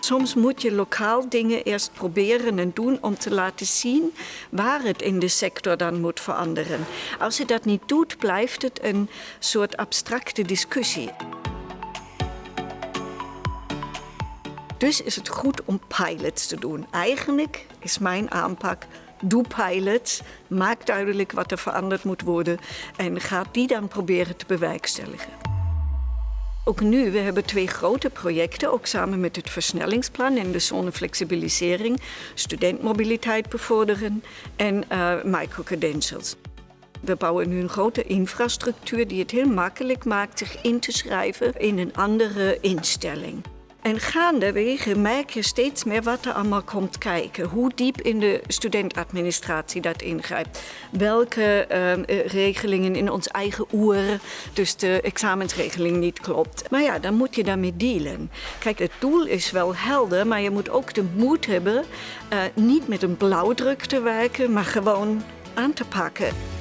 Soms moet je lokaal dingen eerst proberen en doen om te laten zien waar het in de sector dan moet veranderen. Als je dat niet doet, blijft het een soort abstracte discussie. Dus is het goed om pilots te doen. Eigenlijk is mijn aanpak doe pilots, maak duidelijk wat er veranderd moet worden en ga die dan proberen te bewerkstelligen. Ook nu, we hebben twee grote projecten, ook samen met het versnellingsplan en de zonneflexibilisering, studentmobiliteit bevorderen en uh, microcredentials. We bouwen nu een grote infrastructuur die het heel makkelijk maakt zich in te schrijven in een andere instelling. En gaandeweg merk je steeds meer wat er allemaal komt kijken. Hoe diep in de studentadministratie dat ingrijpt. Welke uh, regelingen in ons eigen oer, dus de examensregeling niet klopt. Maar ja, dan moet je daarmee dealen. Kijk, het doel is wel helder, maar je moet ook de moed hebben... Uh, niet met een blauwdruk te werken, maar gewoon aan te pakken.